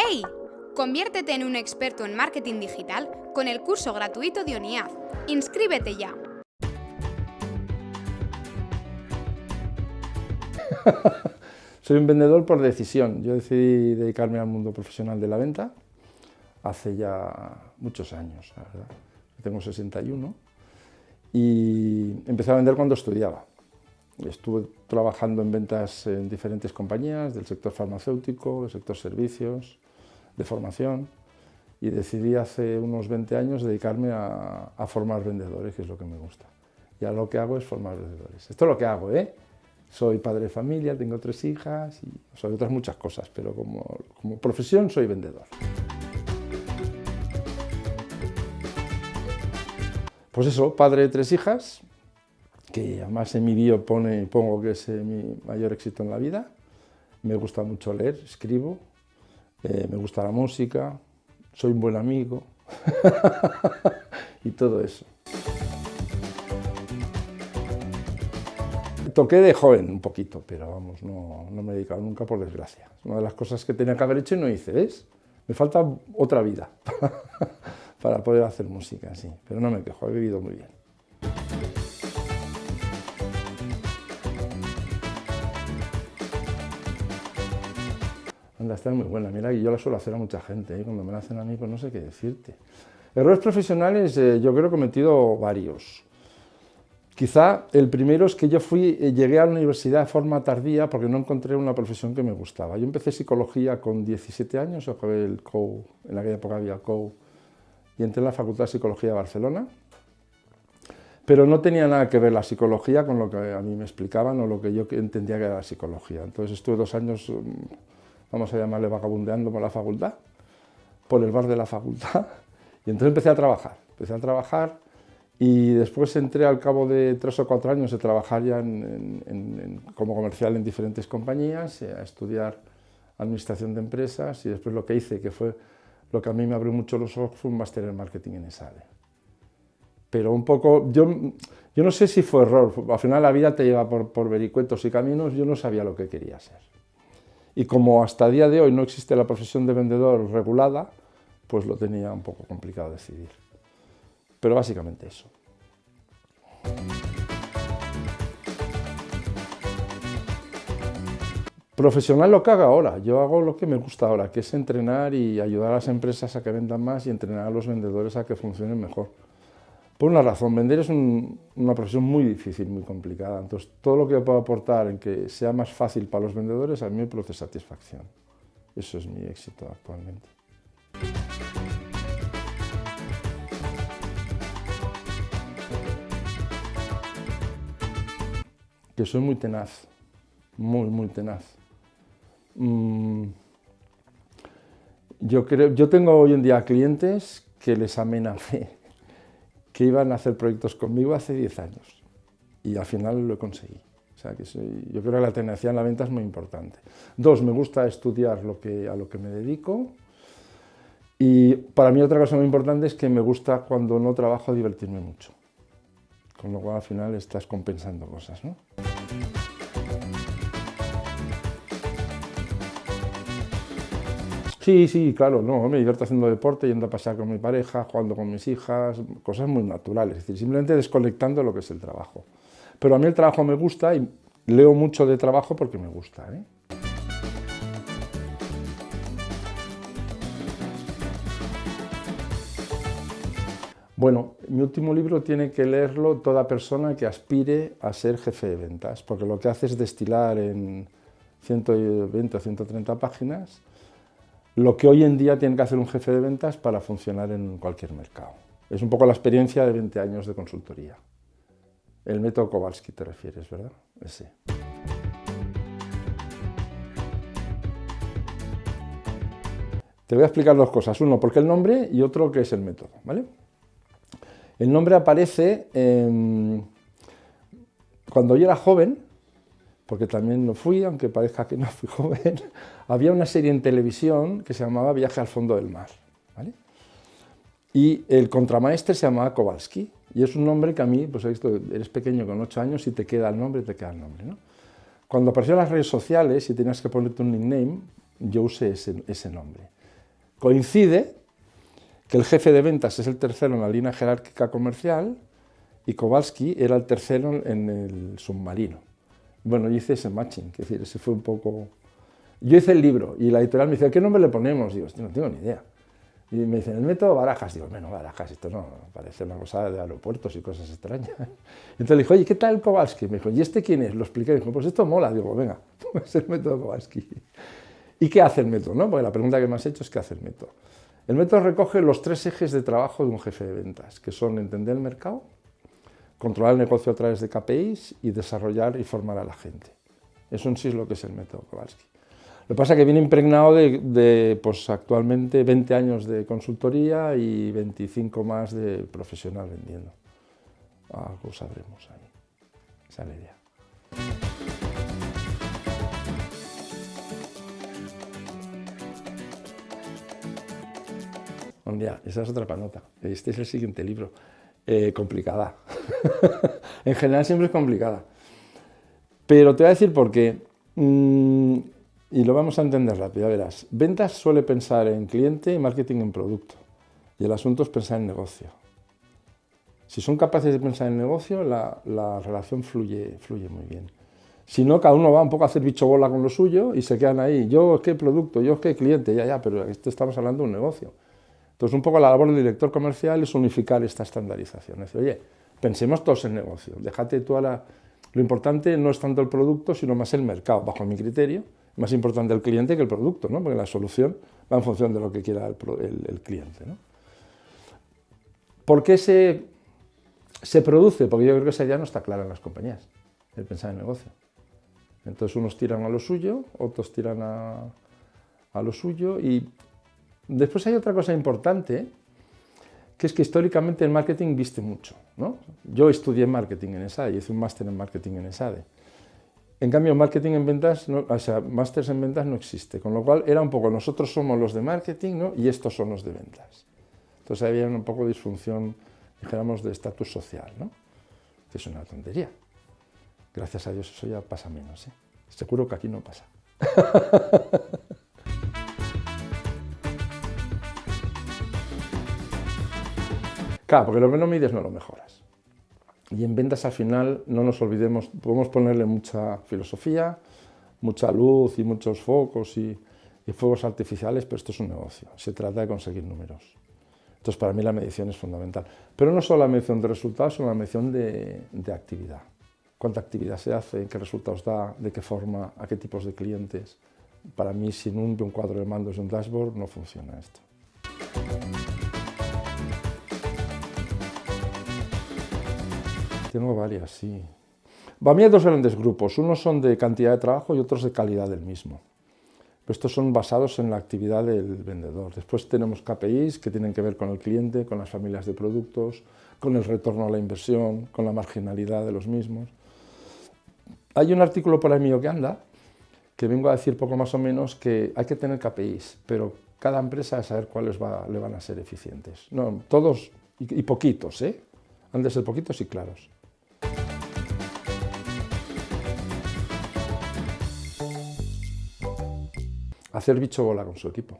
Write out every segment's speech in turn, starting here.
¡Hey! Conviértete en un experto en marketing digital con el curso gratuito de ONIAD. ¡Inscríbete ya! Soy un vendedor por decisión. Yo decidí dedicarme al mundo profesional de la venta hace ya muchos años, la verdad. Tengo 61 y empecé a vender cuando estudiaba. Estuve trabajando en ventas en diferentes compañías del sector farmacéutico, del sector servicios, de formación y decidí hace unos 20 años dedicarme a, formar vendedores, que es lo que me gusta. Y ahora lo que hago es formar vendedores. Esto es lo que hago, ¿eh? Soy padre de familia, tengo tres hijas y soy otras muchas cosas, pero como, como profesión soy vendedor. Pues eso, padre de tres hijas, que además en mi bio pone, pongo que es eh, mi mayor éxito en la vida. Me gusta mucho leer, escribo, eh, me gusta la música, soy un buen amigo y todo eso. Toqué de joven un poquito, pero vamos, no, no me he dedicado nunca por desgracia. Es una de las cosas que tenía que haber hecho y no hice, ¿ves? Me falta otra vida. para poder hacer música, sí. Pero no me quejo, he vivido muy bien. Anda, está muy buena. Mira, y yo la suelo hacer a mucha gente. ¿eh? Cuando me la hacen a mí, pues no sé qué decirte. Errores profesionales, eh, yo creo que he cometido varios. Quizá el primero es que yo fui, eh, llegué a la universidad de forma tardía porque no encontré una profesión que me gustaba. Yo empecé psicología con 17 años, acabé el COU, en aquella época había COU, y entré en la Facultad de Psicología de Barcelona, pero no tenía nada que ver la psicología con lo que a mí me explicaban o lo que yo entendía que era la psicología. Entonces estuve dos años, mm, vamos a llamarle vagabundeando por la facultad, por el bar de la facultad, y entonces empecé a trabajar. Empecé a trabajar y después entré al cabo de tres o cuatro años de trabajar ya como comercial en diferentes compañías, eh, a estudiar administración de empresas y después lo que hice, que fue lo que a mí me abrió mucho los ojos fue un máster en marketing en ESADE. Pero un poco, yo, yo no sé si fue error, al final la vida te lleva por, por vericuetos y caminos, yo no sabía lo que quería ser. Y como hasta el día de hoy no existe la profesión de vendedor regulada, pues lo tenía un poco complicado decidir. Pero básicamente eso. Profesional lo que hago ahora, yo hago lo que me gusta ahora, que es entrenar y ayudar a las empresas a que vendan más y entrenar a los vendedores a que funcionen mejor. Por una razón, vender es una profesión muy difícil, muy complicada, entonces todo lo que yo puedo aportar en que sea más fácil para los vendedores a mí me produce satisfacción. Eso es mi éxito actualmente. Que soy muy tenaz, muy, muy tenaz. Mm, yo, creo, yo tengo hoy en día clientes que les amenacé que iban a hacer proyectos conmigo hace 10 años y al final lo conseguí. O sea, que yo creo que la tenacidad en la venta es muy importante. Dos, me gusta estudiar lo que, a lo que me dedico. Y para mí otra cosa muy importante es que me gusta cuando no trabajo divertirme mucho. Con lo cual al final estás compensando cosas. ¿no? Sí, sí, claro, no, me divierto haciendo deporte, yendo a pasar con mi pareja, jugando con mis hijas, cosas muy naturales, es decir, simplemente desconectando lo que es el trabajo. Pero a mí el trabajo me gusta y leo mucho de trabajo porque me gusta. ¿eh? Bueno, mi último libro tiene que leerlo toda persona que aspire a ser jefe de ventas, porque lo que hace es destilar en 120 o 130 páginas lo que hoy en día tiene que hacer un jefe de ventas para funcionar en cualquier mercado. Es un poco la experiencia de 20 años de consultoría. El método Kowalski te refieres, ¿verdad? Ese. Te voy a explicar dos cosas. Uno, por qué el nombre y otro, qué es el método. ¿vale? El nombre aparece cuando yo era joven, porque también lo fui, aunque parezca que no fui joven, había una serie en televisión que se llamaba Viaje al fondo del mar. Y el contramaestre se llamaba Kowalski, y es un nombre que a mí, pues eres pequeño con ocho años y te queda el nombre, te queda el nombre. Cuando aparecieron las redes sociales y tenías que ponerte un nickname, yo usé ese, ese nombre. Coincide que el jefe de ventas es el tercero en la línea jerárquica comercial y Kowalski era el tercero en el submarino. Bueno, yo hice ese matching, es decir, ese fue un poco... Yo hice el libro y la editorial me dice, ¿qué nombre le ponemos? Digo, no tengo ni idea. Y me dicen, el método Barajas. Digo, bueno, Barajas, esto no, parece una cosa de aeropuertos y cosas extrañas. Entonces le dije, oye, ¿qué tal Kowalski? Me dijo, ¿y este quién es? Lo expliqué. Me dijo, pues esto mola. Digo, venga, es el método Kowalski. ¿Y qué hace el método? No? Porque la pregunta que me has hecho es ¿qué hace el método? El método recoge los tres ejes de trabajo de un jefe de ventas, que son entender el mercado, controlar el negocio a través de KPIs y desarrollar y formar a la gente. Eso en sí es lo que es el método Kowalski. Lo que pasa es que viene impregnado de, pues, actualmente 20 años de consultoría y 25 más de profesional vendiendo. Algo sabremos ahí. Esa es la idea. Esa es otra panota. Este es el siguiente libro. Eh, complicada. en general siempre es complicada. Pero te voy a decir por qué. Mm, y lo vamos a entender rápido, verás. Ventas suele pensar en cliente y marketing en producto. Y el asunto es pensar en negocio. Si son capaces de pensar en negocio, la, relación fluye, fluye muy bien. Si no, cada uno va un poco a hacer bicho bola con lo suyo y se quedan ahí. Yo es que producto, yo es que cliente, ya, ya, pero esto estamos hablando de un negocio. Entonces, un poco la labor del director comercial es unificar esta estandarización. Es decir, oye, pensemos todos en negocio. Déjate tú ahora... Lo importante no es tanto el producto, sino más el mercado, bajo mi criterio más importante el cliente que el producto, ¿no? porque la solución va en función de lo que quiera el, cliente. ¿no? ¿Por qué se, se produce? Porque yo creo que esa idea no está clara en las compañías, el pensar en negocio. Entonces unos tiran a lo suyo, otros tiran a, a lo suyo y después hay otra cosa importante que es que históricamente el marketing viste mucho. ¿no? Yo estudié marketing en ESADE hice un máster en marketing en ESADE. En cambio, marketing en ventas, o sea, másters en ventas no existe, con lo cual era un poco nosotros somos los de marketing ¿no? y estos son los de ventas. Entonces había un poco disfunción, dijéramos, de estatus social, ¿no? que es una tontería. Gracias a Dios eso ya pasa menos. ¿eh? Seguro que aquí no pasa. claro, porque lo que no mides no lo mejoras. Y en ventas al final, no nos olvidemos, podemos ponerle mucha filosofía, mucha luz y muchos focos y, fuegos artificiales, pero esto es un negocio, se trata de conseguir números. Entonces para mí la medición es fundamental. Pero no solo la medición de resultados, sino la medición de, de actividad. Cuánta actividad se hace, qué resultados da, de qué forma, a qué tipos de clientes. Para mí, sin un, un cuadro de mandos y un dashboard, no funciona esto. Tengo varias, sí. Para mí hay dos grandes grupos, unos son de cantidad de trabajo y otros de calidad del mismo. estos son basados en la actividad del vendedor. Después tenemos KPIs que tienen que ver con el cliente, con las familias de productos, con el retorno a la inversión, con la marginalidad de los mismos. Hay un artículo por ahí mío que anda, que vengo a decir poco más o menos que hay que tener KPIs, pero cada empresa debe saber cuáles le van a ser eficientes. No, todos y poquitos, ¿eh? Han de ser poquitos y claros. Hacer bicho bola con su equipo.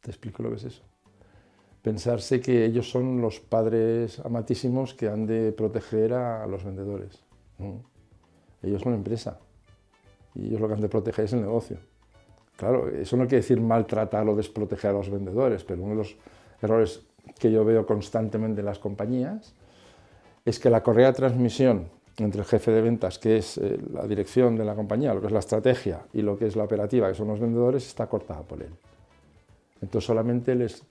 Te explico lo que es eso. Pensarse que ellos son los padres amatísimos que han de proteger a los vendedores. Ellos son la empresa y ellos lo que han de proteger es el negocio. Claro, eso no quiere decir maltratar o desproteger a los vendedores, pero uno de los errores que yo veo constantemente en las compañías es que la correa de transmisión entre el jefe de ventas, que es eh, la dirección de la compañía, lo que es la estrategia, y lo que es la operativa, que son los vendedores, está cortada por él. Entonces solamente les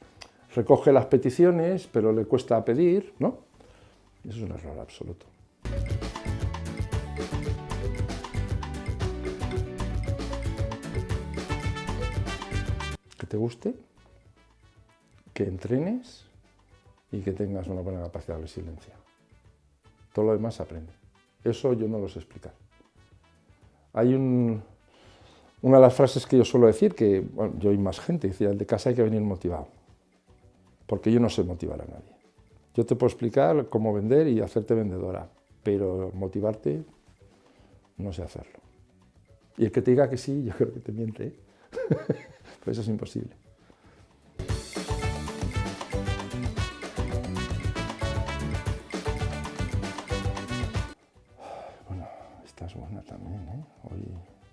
recoge las peticiones, pero le cuesta pedir, ¿no? Eso es un error absoluto. Que te guste, que entrenes y que tengas una buena capacidad de resiliencia. Todo lo demás aprende. Eso yo no lo sé explicar. Hay una de las frases que yo suelo decir, que yo y más gente, decía, de casa hay que venir motivado, porque yo no sé motivar a nadie. Yo te puedo explicar cómo vender y hacerte vendedora, pero motivarte no sé hacerlo. Y el que te diga que sí, yo creo que te miente, ¿eh? pues eso es imposible.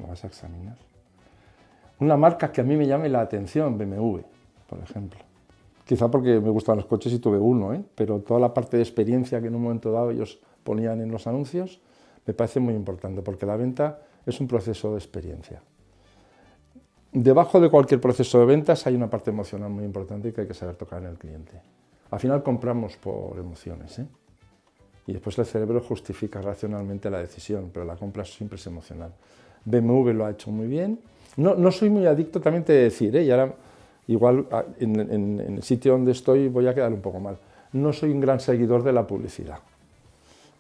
Vas a examinar. Una marca que a mí me llame la atención, BMW, por ejemplo. Quizá porque me gustan los coches y tuve uno, ¿eh? pero toda la parte de experiencia que en un momento dado ellos ponían en los anuncios me parece muy importante, porque la venta es un proceso de experiencia. Debajo de cualquier proceso de ventas hay una parte emocional muy importante que hay que saber tocar en el cliente. Al final compramos por emociones, ¿eh? y después el cerebro justifica racionalmente la decisión, pero la compra siempre es emocional. BMW lo ha hecho muy bien. No, no soy muy adicto, también te decir, ¿eh? y ahora igual ah, en, el sitio donde estoy voy a quedar un poco mal. No soy un gran seguidor de la publicidad,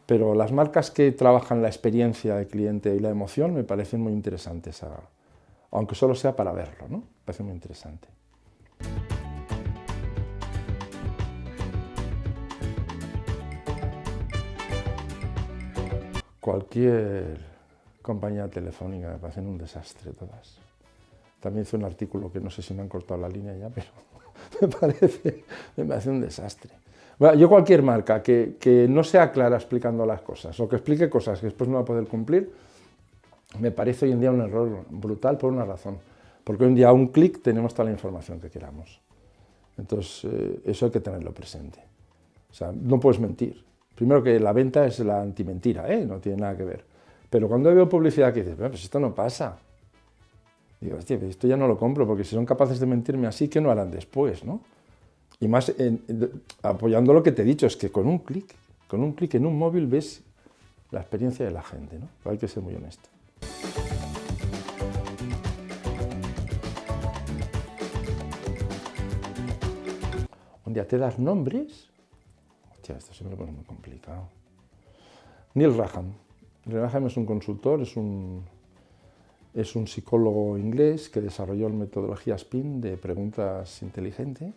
pero las marcas que trabajan la experiencia del cliente y la emoción me parecen muy interesantes, aunque solo sea para verlo, ¿no? Me parece muy interesante. Cualquier compañía telefónica me parecen un desastre todas. También hice un artículo que no sé si me han cortado la línea ya, pero me parece, me parece un desastre. Bueno, yo cualquier marca que, que, no sea clara explicando las cosas o que explique cosas que después no va a poder cumplir, me parece hoy en día un error brutal por una razón. Porque hoy en día a un clic tenemos toda la información que queramos. Entonces, eh, eso hay que tenerlo presente. O sea, no puedes mentir. Primero que la venta es la antimentira, ¿eh? no tiene nada que ver. Pero cuando veo publicidad que dices, pues esto no pasa. Digo, esto ya no lo compro, porque si son capaces de mentirme así, ¿qué no harán después? ¿no? Y más apoyando lo que te he dicho, es que con un clic, con un clic en un móvil ves la experiencia de la gente, ¿no? hay que ser muy honesto. Un día te das nombres Hostia, esto se me pone muy complicado. Neil Raham. Raham es un consultor, es un, es un psicólogo inglés que desarrolló la metodología SPIN de preguntas inteligentes,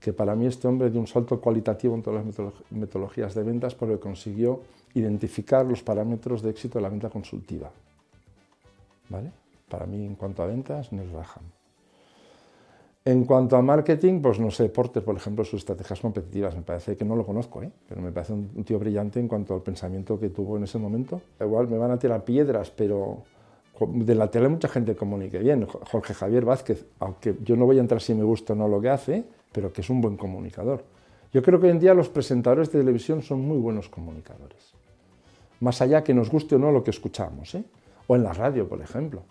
que para mí este hombre dio un salto cualitativo en todas las metodologías de ventas porque consiguió identificar los parámetros de éxito de la venta consultiva. ¿Vale? Para mí, en cuanto a ventas, Neil Raham. En cuanto a marketing, pues no sé, Porter, por ejemplo, sus estrategias competitivas, me parece que no lo conozco, ¿eh? pero me parece un, tío brillante en cuanto al pensamiento que tuvo en ese momento. Igual me van a tirar piedras, pero de la tele mucha gente comunica bien. Jorge Javier Vázquez, aunque yo no voy a entrar si me gusta o no lo que hace, pero que es un buen comunicador. Yo creo que hoy en día los presentadores de televisión son muy buenos comunicadores. Más allá que nos guste o no lo que escuchamos, ¿eh? o en la radio, por ejemplo.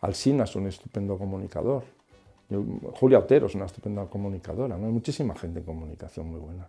Alsina es un estupendo comunicador. Julia Otero es una estupenda comunicadora, ¿no? hay muchísima gente en comunicación muy buena.